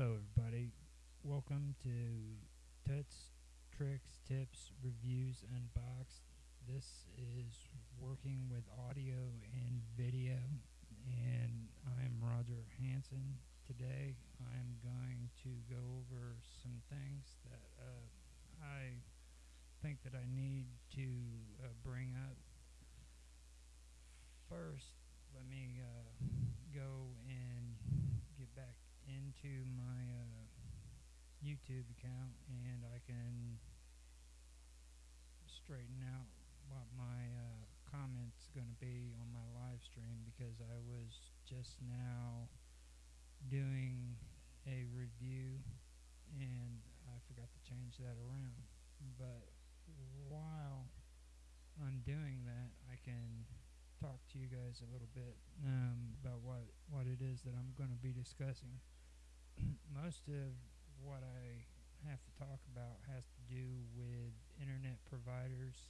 Hello, everybody. Welcome to Tuts, Tricks, Tips, Reviews, Unboxed. This is working with audio and video, and I'm Roger Hanson. Today, I'm going to go over some things that uh, I think that I need to uh, bring up. First, let me uh, go and get back into my uh, YouTube account and I can straighten out what my uh, comments going to be on my live stream because I was just now doing a review and I forgot to change that around. But while I'm doing that, I can talk to you guys a little bit um, about what, what it is that I'm going to be discussing. Most of what I have to talk about has to do with internet providers,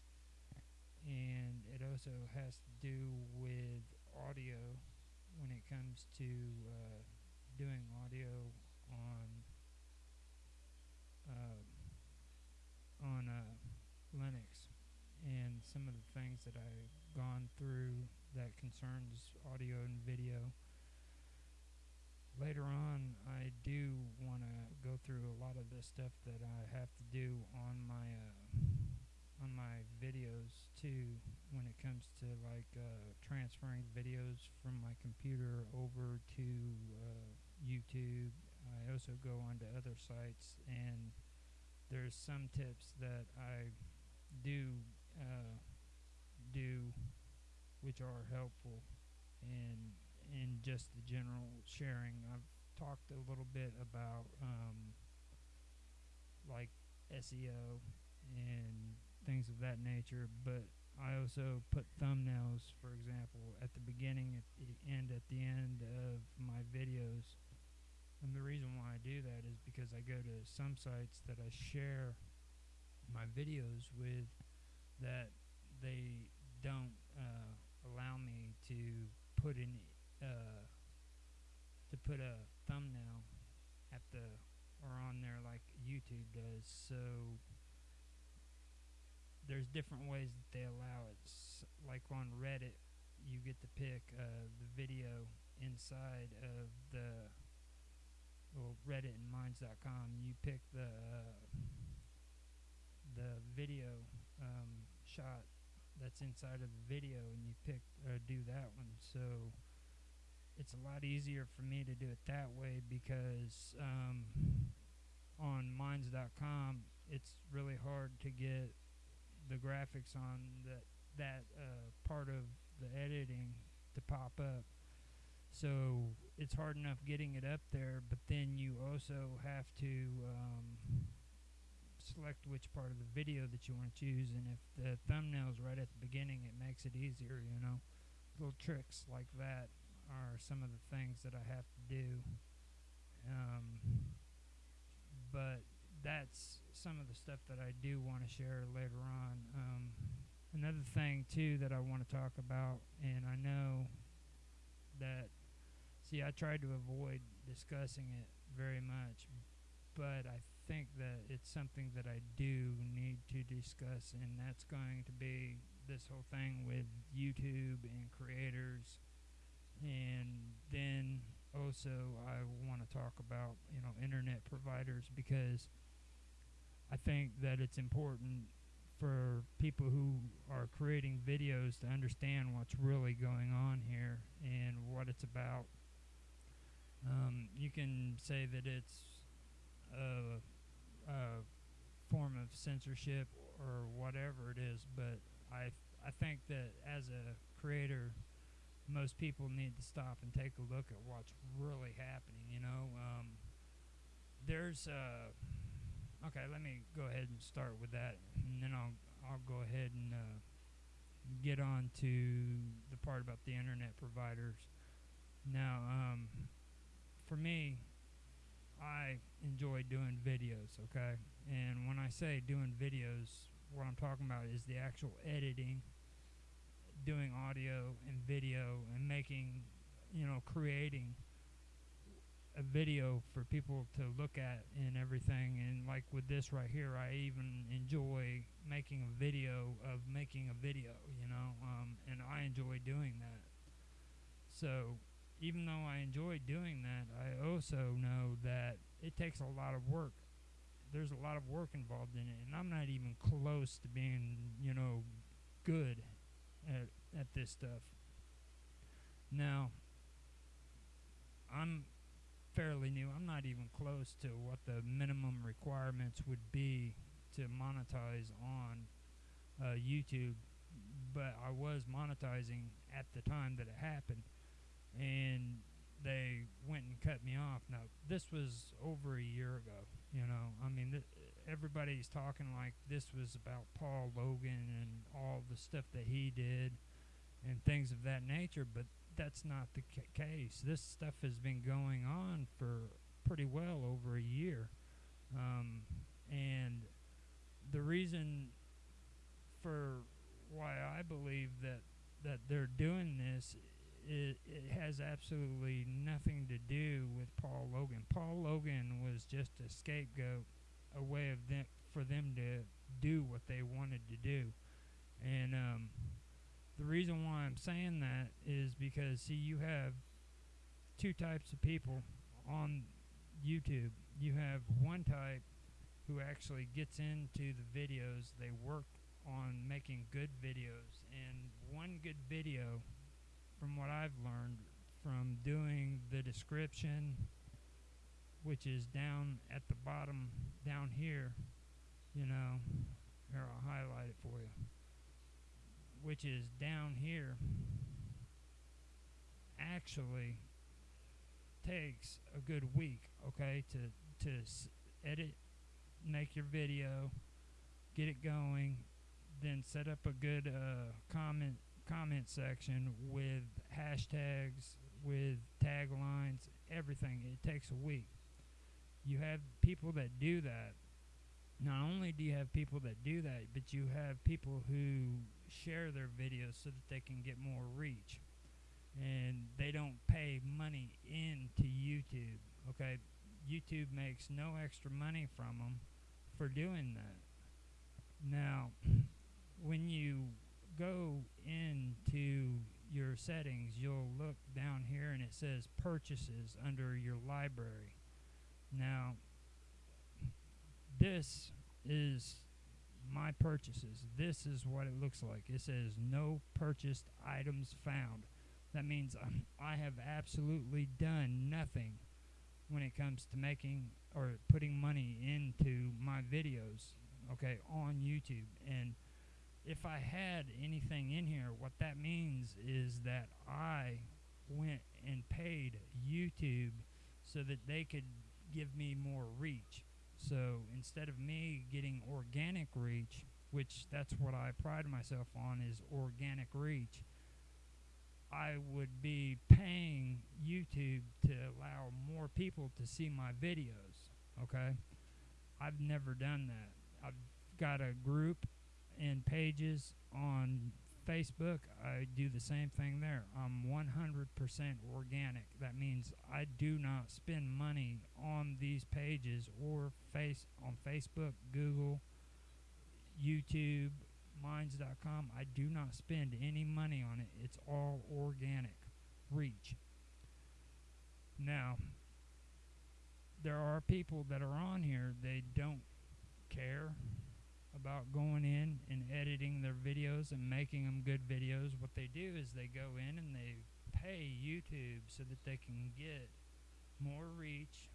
and it also has to do with audio when it comes to uh, doing audio on uh, on uh, Linux and some of the things that I've gone through that concerns audio and video. Later on, I do want to go through a lot of stuff that I have to do on my uh, on my videos too. When it comes to like uh, transferring videos from my computer over to uh, YouTube, I also go onto other sites and there's some tips that I do uh, do, which are helpful in in just the general sharing. I've talked a little bit about um, like SEO and things of that nature, but I also put thumbnails, for example, at the beginning and at the end of my videos. And the reason why I do that is because I go to some sites that I share my videos with that they don't uh, allow me to put in uh, to put a thumbnail at the or on there like YouTube does. So there's different ways that they allow it. Like on Reddit, you get to pick uh, the video inside of the well, Reddit and Minds.com. You pick the uh, the video um, shot that's inside of the video and you pick or do that one so it's a lot easier for me to do it that way because um, on minds.com it's really hard to get the graphics on that that uh, part of the editing to pop up. So it's hard enough getting it up there but then you also have to um, select which part of the video that you want to choose and if the thumbnail's right at the beginning it makes it easier you know? Little tricks like that are some of the things that I have to do. Um, but that's some of the stuff that I do want to share later on um, another thing too that I want to talk about and I know that see I tried to avoid discussing it very much but I think that it's something that I do need to discuss, and that's going to be this whole thing with YouTube and creators. And then also, I want to talk about, you know, internet providers because I think that it's important for people who are creating videos to understand what's really going on here and what it's about. Um, you can say that it's a, uh, form of censorship or whatever it is. But I I think that as a creator, most people need to stop and take a look at what's really happening. You know, um, there's uh, okay. Let me go ahead and start with that, and then I'll I'll go ahead and uh, get on to the part about the internet providers. Now, um, for me, I enjoy doing videos, okay? And when I say doing videos, what I'm talking about is the actual editing, doing audio and video, and making, you know, creating a video for people to look at and everything. And like with this right here, I even enjoy making a video of making a video, you know, um, and I enjoy doing that. So even though I enjoy doing that, I also know that it takes a lot of work. There's a lot of work involved in it, and I'm not even close to being, you know, good at at this stuff. Now, I'm fairly new. I'm not even close to what the minimum requirements would be to monetize on uh, YouTube, but I was monetizing at the time that it happened, and they went and cut me off. Now, this was over a year ago. You know, I mean, th- everybody's talking like this was about Paul Logan and all the stuff that he did and things of that nature, but that's not the ca- case. This stuff has been going on for pretty well over a year. Um, and the reason for why I believe that, that they're doing this it, it has absolutely nothing to do with Paul Logan. Paul Logan was just a scapegoat, a way of them for them to do what they wanted to do, and um, the reason why I'm saying that is because see, you have two types of people on YouTube. You have one type who actually gets into the videos. They work on making good videos, and one good video from what I've learned from doing the description, which is down at the bottom down here, you know, here I'll highlight it for you, which is down here, actually takes a good week, okay, to to edit, make your video, get it going, then set up a good uh, comment comment section with hashtags, with taglines, everything. It takes a week. You have people that do that. Not only do you have people that do that, but you have people who share their videos so that they can get more reach. And they don't pay money into YouTube. Okay? YouTube makes no extra money from them for doing that. Now, when you go into your settings, you'll look down here and it says purchases under your library. Now, this is my purchases. This is what it looks like. It says no purchased items found. That means um, I have absolutely done nothing when it comes to making or putting money into my videos, okay, on YouTube. And if I had anything in here, what that means is that I went and paid YouTube so that they could give me more reach. So instead of me getting organic reach, which that's what I pride myself on is organic reach, I would be paying YouTube to allow more people to see my videos. Okay? I've never done that. I've got a group and pages on Facebook. I do the same thing there. I'm 100% organic. That means I do not spend money on these pages or face on Facebook, Google, YouTube, minds.com. I do not spend any money on it. It's all organic reach. Now, there are people that are on here, they don't about going in and editing their videos and making them good videos. What they do is they go in and they pay YouTube so that they can get more reach.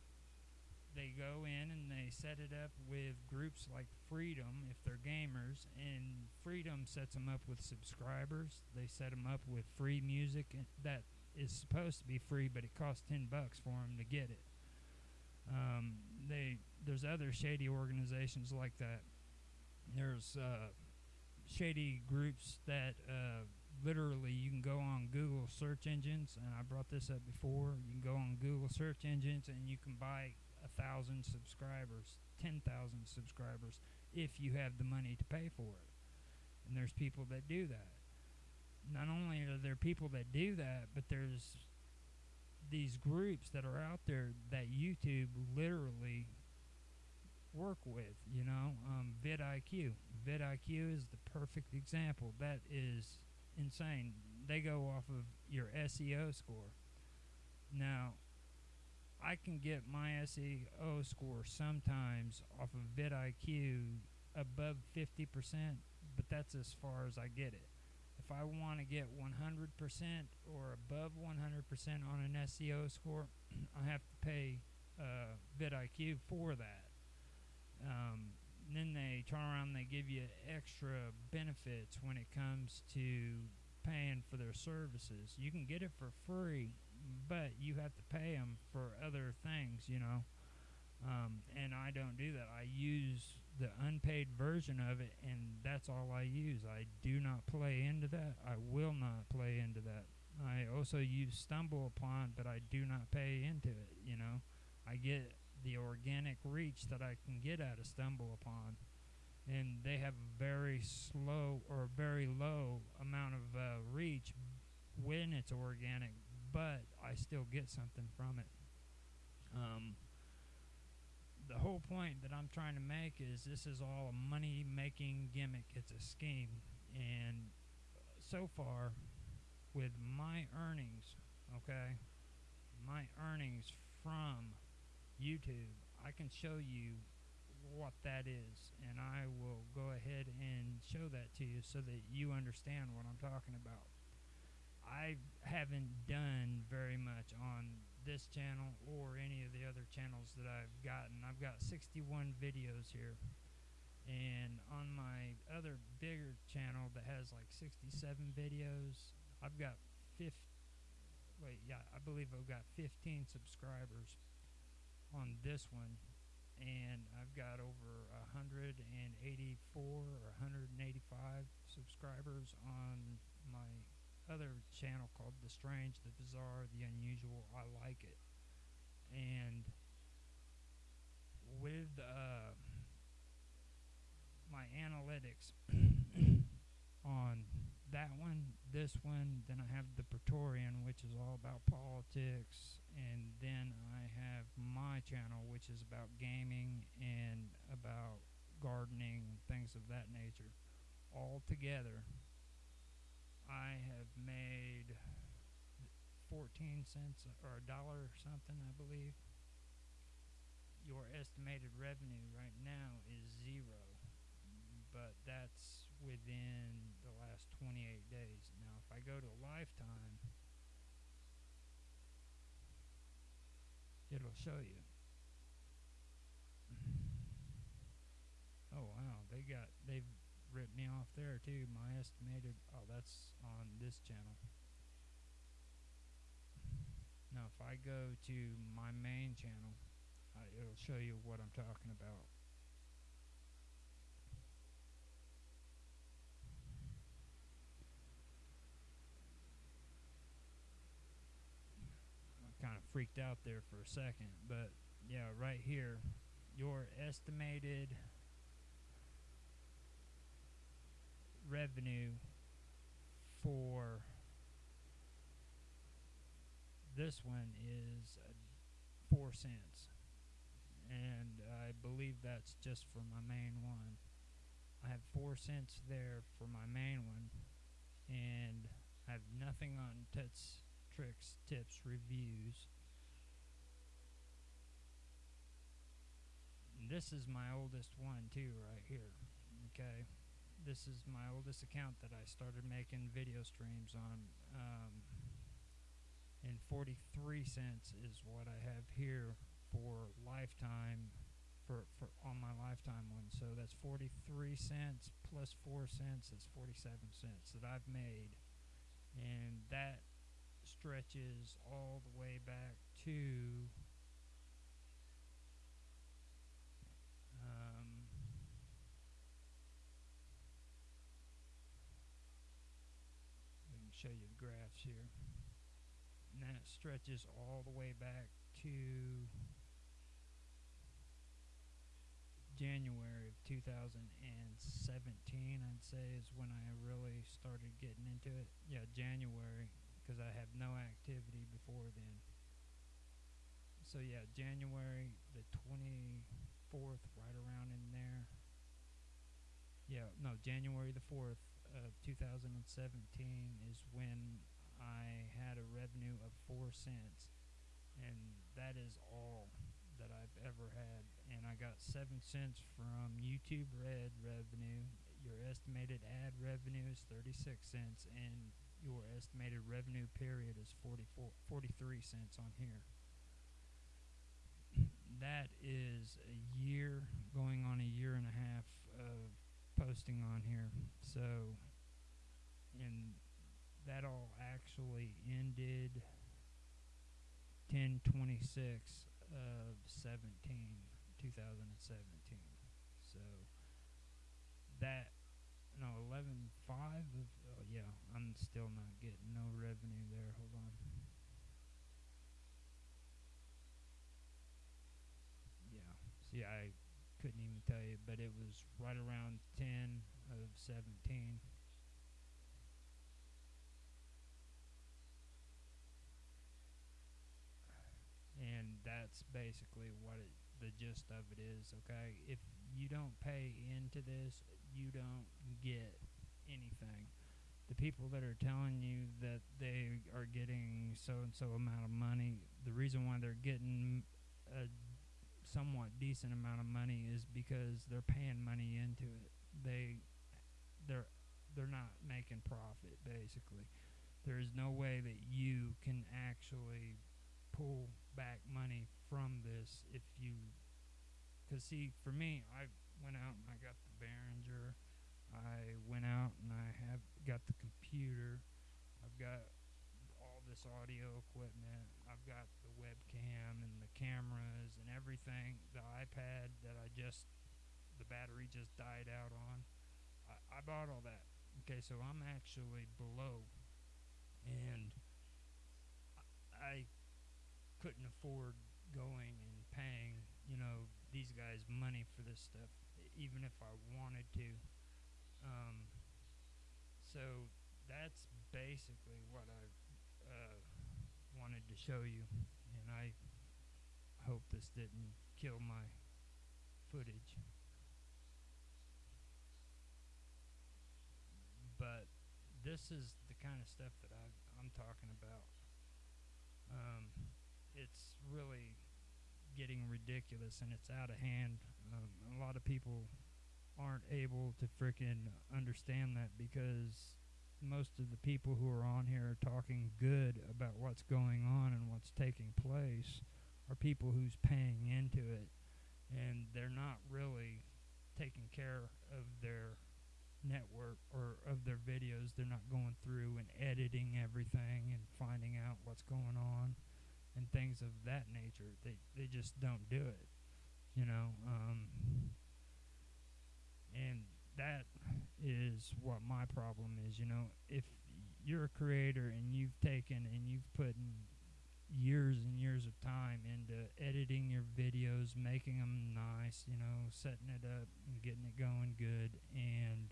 They go in and they set it up with groups like Freedom if they're gamers, and Freedom sets them up with subscribers. They set them up with free music that is supposed to be free, but it costs ten bucks for them to get it. Um, they there's other shady organizations like that there's uh, shady groups that uh, literally you can go on Google search engines, and I brought this up before. You can go on Google search engines and you can buy a thousand subscribers, ten thousand subscribers, if you have the money to pay for it. And there's people that do that. Not only are there people that do that, but there's these groups that are out there that YouTube literally work with. You know, um, vidIQ. vidIQ is the perfect example. That is insane. They go off of your SEO score. Now, I can get my SEO score sometimes off of vidIQ above 50%, but that's as far as I get it. If I want to get 100% or above 100% on an SEO score, I have to pay uh, vidIQ for that. Um, then they turn around and they give you extra benefits when it comes to paying for their services. You can get it for free, but you have to pay them for other things, you know. Um, and I don't do that. I use the unpaid version of it, and that's all I use. I do not play into that. I will not play into that. I also use StumbleUpon, but I do not pay into it. You know, I get the organic reach that I can get out of StumbleUpon, and they have a very slow or very low amount of uh, reach when it's organic, but I still get something from it. Um, the whole point that I'm trying to make is this is all a money making gimmick. It's a scheme. And so far, with my earnings, okay, my earnings from YouTube, I can show you what that is. And I will go ahead and show that to you so that you understand what I'm talking about. I haven't done very much on this channel or any of the other channels that I've gotten. I've got 61 videos here. And on my other bigger channel that has like 67 videos, I've got 50, wait, yeah, I believe I've got 15 subscribers on this one. And I've got over 184 or 185 subscribers on my other channel called The Strange, The Bizarre, The Unusual. I like it. And with uh, my analytics on that one, this one, then I have the Praetorian, which is all about politics, and then I have my channel, which is about gaming and about gardening, things of that nature, all together I have made 14 cents or a dollar or something, I believe. Your estimated revenue right now is zero, but that's within the last 28 days. Now, if I go to lifetime, it'll show you. Oh wow, they got they've ripped me off there too. My estimated, oh, that's on this channel. Now, if I go to my main channel, it'll show you what I'm talking about. I kind of freaked out there for a second, but yeah, right here, your estimated revenue for this one is uh, four cents. And I believe that's just for my main one. I have four cents there for my main one and I have nothing on Tuts Tricks Tips Reviews this is my oldest one too right here okay this is my oldest account that I started making video streams on. Um, and 43 cents is what I have here for lifetime for, for on my lifetime one. So that's 43 cents plus 4 cents is 47 cents that I've made. And that stretches all the way back to show you the graphs here. And that stretches all the way back to January of 2017, I'd say, is when I really started getting into it. Yeah, January, because I have no activity before then. so yeah, January the twenty fourth, right around in there. Yeah, no, January the fourth of two thousand and seventeen is when I had a revenue of four cents, and that is all that I've ever had. And I got seven cents from YouTube Red revenue. Your estimated ad revenue is thirty six cents, and your estimated revenue period is 44, 43 cents on here. That is a year, going on a year and a half of posting on here. So, and that all actually ended 1026 of 17, 2017. So, that no 11 5 of oh yeah i'm still not getting no revenue there hold on yeah see i couldn't even tell you but it was right around 10 of 17 and that's basically what it, the gist of it is okay if you don't pay into this you don't get anything. The people that are telling you that they are getting so and so amount of money, the reason why they're getting a somewhat decent amount of money is because they're paying money into it. They they're they're not making profit basically. There is no way that you can actually pull back money from this if you cuz see for me I went out and I got the Behringer. I went out and I have got the computer. I've got all this audio equipment. I've got the webcam and the cameras and everything. The iPad that I just the battery just died out on. I, I bought all that. Okay, so I'm actually below, and I couldn't afford going and paying, you know, these guys money for this stuff even if I wanted to. Um, so that's basically what I uh, wanted to show you, and I hope this didn't kill my footage. But this is the kind of stuff that I, I'm talking about. Um, it's really getting ridiculous and it's out of hand. Um, a lot of people aren't able to freaking understand that because most of the people who are on here are talking good about what's going on and what's taking place are people who's paying into it. And they're not really taking care of their network or of their videos. They're not going through and editing everything and finding out what's going on and things of that nature. They they just don't do it, you know. Um, and that is what my problem is. You know, if you're a creator and you've taken and you've put in years and years of time into editing your videos, making them nice, you know, setting it up and getting it going good, and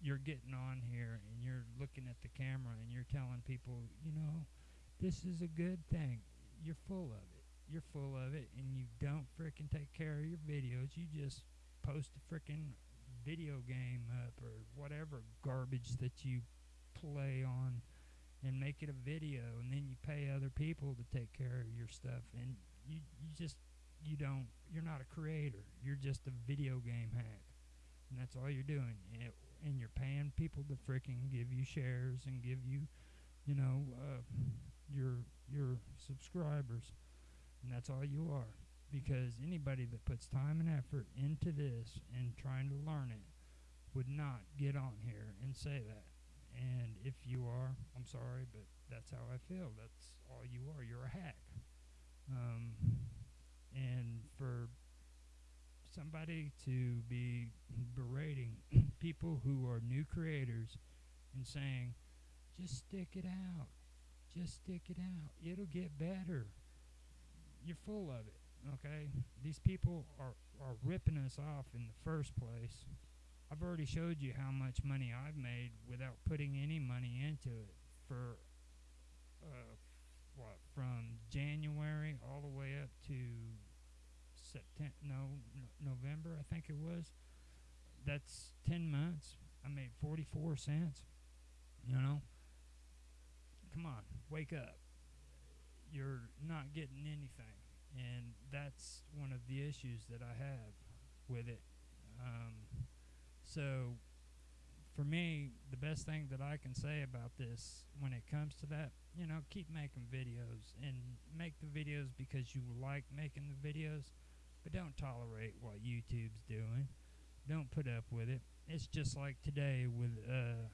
you're getting on here and you're looking at the camera and you're telling people, you know, this is a good thing. You're full of it. You're full of it, and you don't frickin' take care of your videos. You just post a frickin' video game up or whatever garbage that you play on and make it a video, and then you pay other people to take care of your stuff, and you you just you don't you're not a creator. You're just a video game hack, and that's all you're doing. And, and you're paying people to frickin' give you shares and give you, you know. Uh, your your subscribers, and that's all you are. Because anybody that puts time and effort into this and trying to learn it would not get on here and say that. And if you are, I'm sorry, but that's how I feel. That's all you are. You're a hack. Um, and for somebody to be berating people who are new creators and saying, just stick it out. Just stick it out. It'll get better. You're full of it, okay? These people are, are ripping us off in the first place. I've already showed you how much money I've made without putting any money into it for uh, what from January all the way up to September. No, no, November I think it was. That's ten months. I made forty four cents. You know. Come on, wake up. You're not getting anything, and that's one of the issues that I have with it. Um, so for me, the best thing that I can say about this when it comes to that, you know, keep making videos and make the videos because you like making the videos, but don't tolerate what YouTube's doing. Don't put up with it. It's just like today with uh,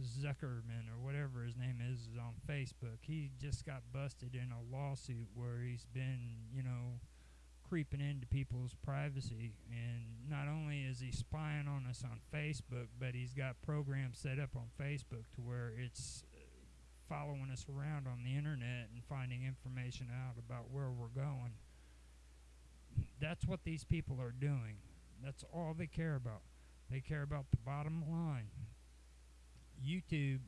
Zuckerman or whatever his name is, is on Facebook. He just got busted in a lawsuit where he's been, you know, creeping into people's privacy. And not only is he spying on us on Facebook, but he's got programs set up on Facebook to where it's uh, following us around on the internet and finding information out about where we're going. That's what these people are doing. That's all they care about. They care about the bottom line. YouTube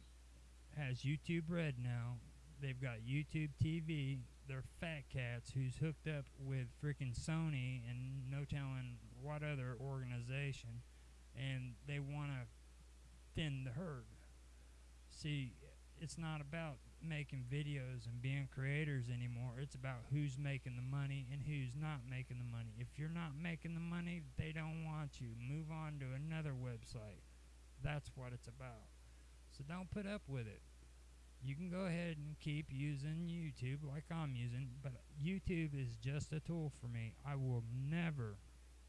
has YouTube Red now. They've got YouTube TV. They're fat cats who's hooked up with freaking Sony and no telling what other organization, and they want to thin the herd. See, it's not about making videos and being creators anymore. It's about who's making the money and who's not making the money. If you're not making the money, they don't want you. Move on to another website. That's what it's about. So don't put up with it. You can go ahead and keep using YouTube like I'm using, but YouTube is just a tool for me. I will never,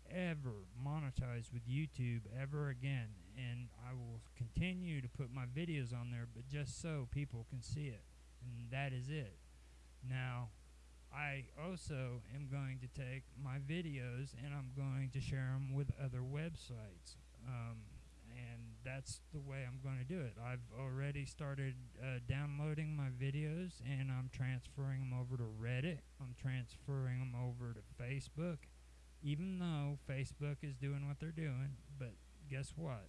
ever monetize with YouTube ever again, and I will continue to put my videos on there, but just so people can see it, and that is it. Now, I also am going to take my videos and I'm going to share them with other websites. Um, and that's the way I'm going to do it. I've already started uh, downloading my videos and I'm transferring them over to Reddit. I'm transferring them over to Facebook, even though Facebook is doing what they're doing. But guess what?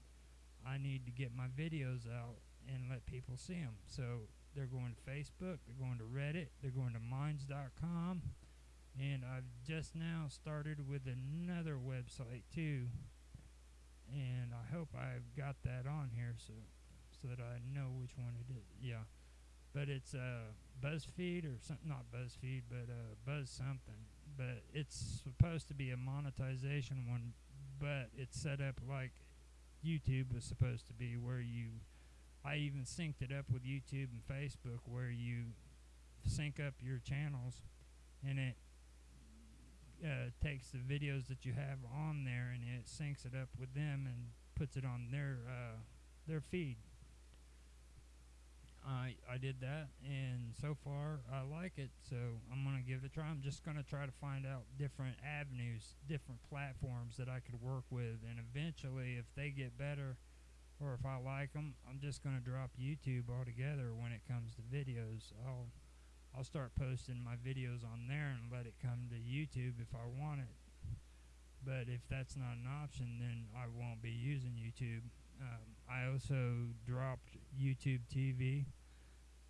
I need to get my videos out and let people see them. So they're going to Facebook, they're going to Reddit, they're going to Minds.com. And I've just now started with another website too and I hope I've got that on here so so that I know which one it is. Yeah, but it's uh, BuzzFeed or something, not BuzzFeed, but uh, Buzz something. But it's supposed to be a monetization one, but it's set up like YouTube was supposed to be, where you. I even synced it up with YouTube and Facebook, where you sync up your channels, and it uh, takes the videos that you have on there and it syncs it up with them and puts it on their uh, their feed. I I did that and so far I like it, so I'm gonna give it a try. I'm just gonna try to find out different avenues, different platforms that I could work with, and eventually, if they get better, or if I like them, I'm just gonna drop YouTube altogether when it comes to videos. I'll I'll start posting my videos on there and let it come to YouTube if I want it. But if that's not an option, then I won't be using YouTube. Um, I also dropped YouTube TV.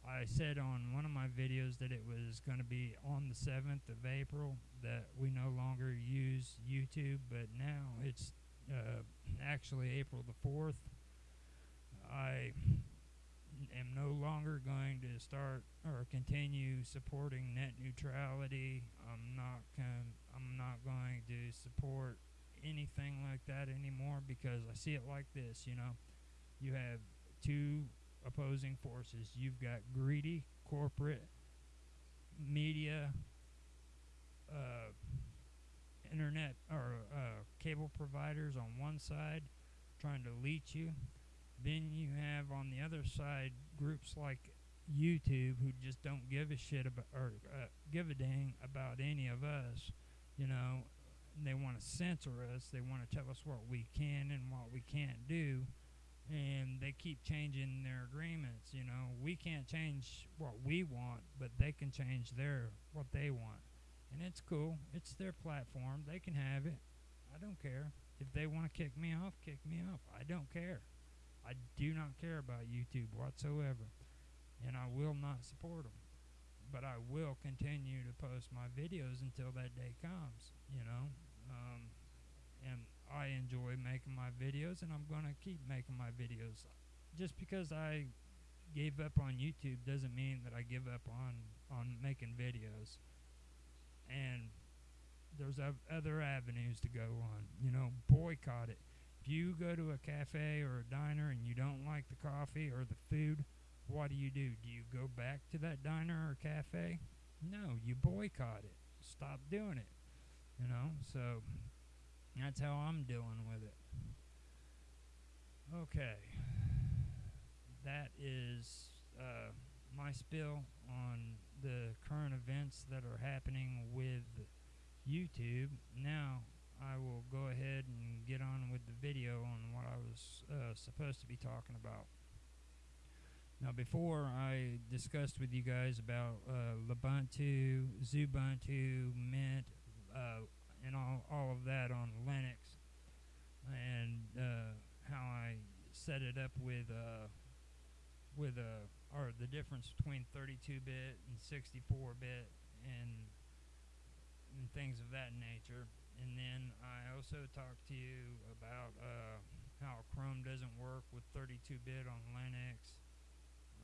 I said on one of my videos that it was going to be on the 7th of April that we no longer use YouTube, but now it's uh, actually April the 4th. I am no longer going to start or continue supporting net neutrality. I'm not com- I'm not going to support anything like that anymore because I see it like this, you know. You have two opposing forces. You've got greedy corporate media uh, internet or uh, cable providers on one side trying to leech you then you have on the other side groups like YouTube who just don't give a shit about or uh, give a dang about any of us. You know, they want to censor us. They want to tell us what we can and what we can't do. And they keep changing their agreements. You know, we can't change what we want, but they can change their what they want. And it's cool. It's their platform. They can have it. I don't care. If they want to kick me off, kick me off. I don't care. I do not care about YouTube whatsoever, and I will not support them. but I will continue to post my videos until that day comes. You know, um, and I enjoy making my videos, and I'm gonna keep making my videos. Just because I gave up on YouTube doesn't mean that I give up on on making videos. And there's other avenues to go on. You know, boycott it. If you go to a cafe or a diner and you don't like the coffee or the food, what do you do? Do you go back to that diner or cafe? No, you boycott it. Stop doing it. You know, so that's how I'm dealing with it. Okay. That is uh, my spill on the current events that are happening with YouTube. Now, I will go ahead and get on with the video on what I was uh, supposed to be talking about. Now, before I discussed with you guys about uh, Lubuntu, Xubuntu, Mint, uh, and all, all of that on Linux, and uh, how I set it up with uh, with uh, or the difference between 32-bit and 64-bit, and and things of that nature. And then I also talked to you about uh, how Chrome doesn't work with 32-bit on Linux.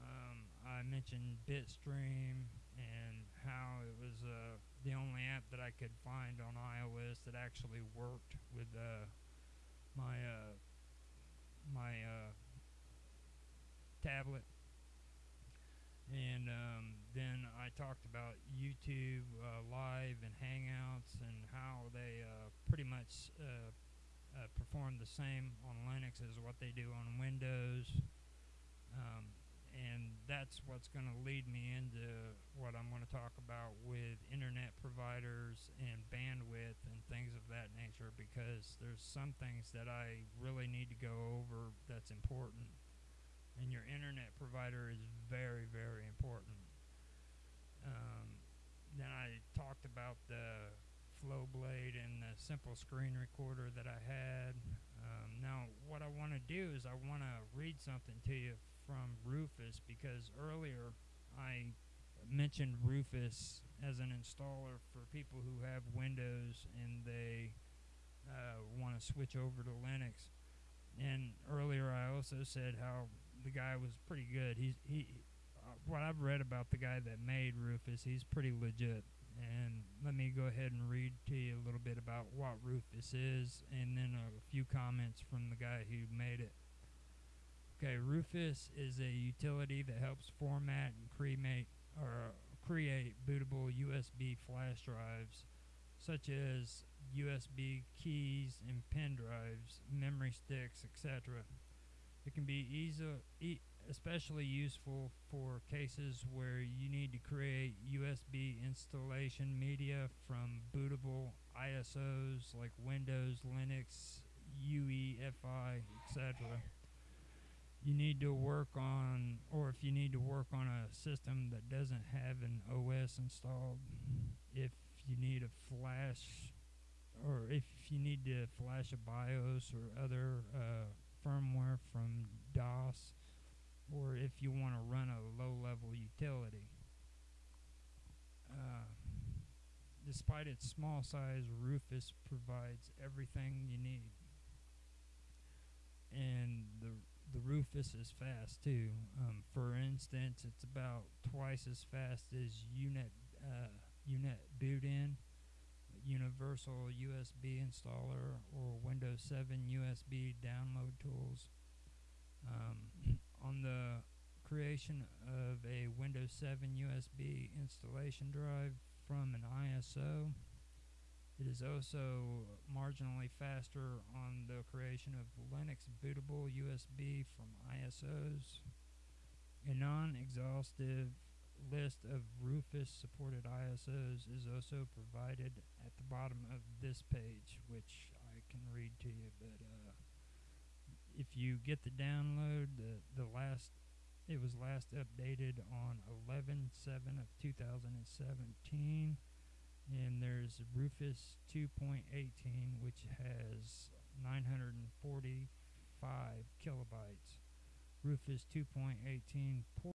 Um, I mentioned Bitstream and how it was uh, the only app that I could find on iOS that actually worked with uh, my uh, my uh, tablet. And um, then I talked about YouTube uh, Live and Hangouts and how they uh, pretty much uh, uh, perform the same on Linux as what they do on Windows. Um, and that's what's going to lead me into what I'm going to talk about with internet providers and bandwidth and things of that nature because there's some things that I really need to go over that's important. And your internet provider is very, very important. Um, then I talked about the Flowblade and the simple screen recorder that I had. Um, now, what I want to do is I want to read something to you from Rufus because earlier I mentioned Rufus as an installer for people who have Windows and they uh, want to switch over to Linux. And earlier I also said how the guy was pretty good. He's he. Uh, what I've read about the guy that made Rufus, he's pretty legit. And let me go ahead and read to you a little bit about what Rufus is, and then a few comments from the guy who made it. Okay, Rufus is a utility that helps format and create or create bootable USB flash drives, such as USB keys and pen drives, memory sticks, etc. It can be easy, especially useful for cases where you need to create USB installation media from bootable ISOs like Windows, Linux, UEFI, etc you need to work on, or if you need to work on a system that doesn't have an OS installed, if you need a flash, or if you need to flash a BIOS or other uh, firmware from DOS, or if you want to run a low level utility. Uh, despite its small size, Rufus provides everything you need. And the the Rufus is fast too. Um, for instance, it's about twice as fast as Unet uh, Unet boot-in, Universal USB installer, or Windows 7 USB download tools. Um, on the creation of a Windows 7 USB installation drive from an ISO. It is also marginally faster on the creation of Linux bootable USB from ISOs. A non exhaustive list of Rufus supported ISOs is also provided at the bottom of this page, which I can read to you. But uh, if you get the download, the, the last it was last updated on 11 7 of 2017 and there's Rufus 2.18, which has 945 kilobytes. Rufus 2.18 portable